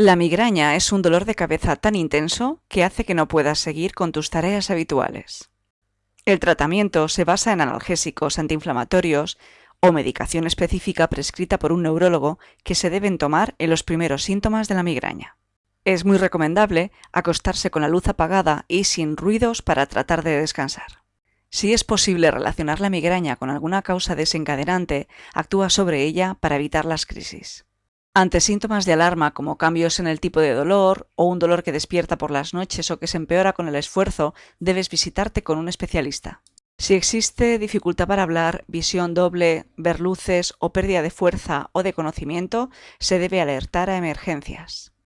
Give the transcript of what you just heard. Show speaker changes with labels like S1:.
S1: La migraña es un dolor de cabeza tan intenso que hace que no puedas seguir con tus tareas habituales. El tratamiento se basa en analgésicos antiinflamatorios o medicación específica prescrita por un neurólogo que se deben tomar en los primeros síntomas de la migraña. Es muy recomendable acostarse con la luz apagada y sin ruidos para tratar de descansar. Si es posible relacionar la migraña con alguna causa desencadenante, actúa sobre ella para evitar las crisis. Ante síntomas de alarma como cambios en el tipo de dolor o un dolor que despierta por las noches o que se empeora con el esfuerzo, debes visitarte con un especialista. Si existe dificultad para hablar, visión doble, ver luces o pérdida de fuerza o de conocimiento, se debe alertar a emergencias.